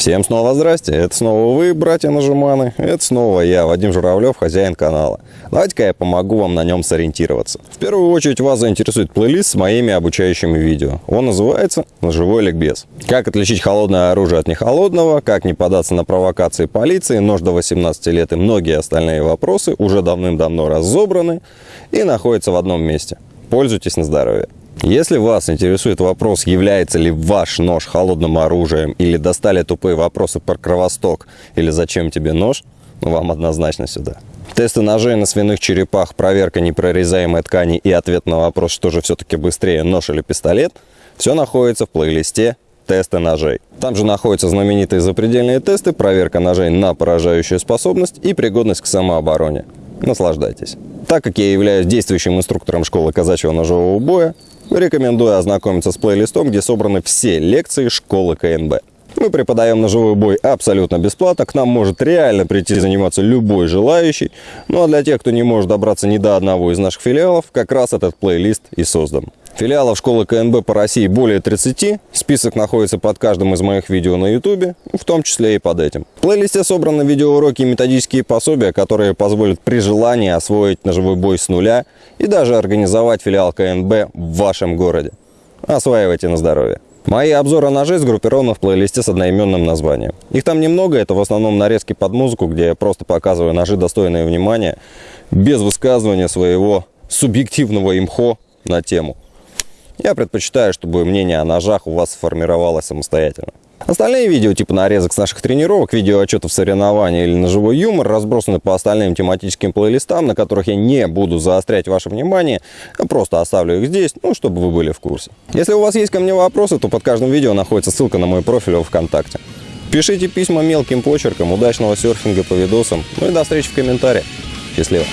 Всем снова здрасте, это снова вы, братья Нажиманы, это снова я, Вадим Журавлев, хозяин канала. Давайте-ка я помогу вам на нем сориентироваться. В первую очередь вас заинтересует плейлист с моими обучающими видео. Он называется «Ножевой ликбез». Как отличить холодное оружие от нехолодного, как не податься на провокации полиции, нож до 18 лет и многие остальные вопросы уже давным-давно разобраны и находятся в одном месте. Пользуйтесь на здоровье. Если вас интересует вопрос, является ли ваш нож холодным оружием, или достали тупые вопросы про кровосток, или зачем тебе нож, ну, вам однозначно сюда. Тесты ножей на свиных черепах, проверка непрорезаемой ткани и ответ на вопрос, что же все-таки быстрее, нож или пистолет, все находится в плейлисте тесты ножей. Там же находятся знаменитые запредельные тесты, проверка ножей на поражающую способность и пригодность к самообороне. Наслаждайтесь. Так как я являюсь действующим инструктором школы казачьего ножевого боя, Рекомендую ознакомиться с плейлистом, где собраны все лекции школы КНБ. Мы преподаем ножевой бой абсолютно бесплатно, к нам может реально прийти заниматься любой желающий. Ну а для тех, кто не может добраться ни до одного из наших филиалов, как раз этот плейлист и создан. Филиалов школы КНБ по России более 30. Список находится под каждым из моих видео на YouTube, в том числе и под этим. В плейлисте собраны видеоуроки и методические пособия, которые позволят при желании освоить ножевой бой с нуля и даже организовать филиал КНБ в вашем городе. Осваивайте на здоровье. Мои обзоры ножей сгруппированы в плейлисте с одноименным названием. Их там немного, это в основном нарезки под музыку, где я просто показываю ножи, достойные внимания, без высказывания своего субъективного имхо на тему. Я предпочитаю, чтобы мнение о ножах у вас сформировалось самостоятельно. Остальные видео, типа нарезок с наших тренировок, видео отчетов соревнований или ножевой юмор, разбросаны по остальным тематическим плейлистам, на которых я не буду заострять ваше внимание, а просто оставлю их здесь, ну, чтобы вы были в курсе. Если у вас есть ко мне вопросы, то под каждым видео находится ссылка на мой профиль в ВКонтакте. Пишите письма мелким почерком, удачного серфинга по видосам, ну и до встречи в комментариях. Счастливо!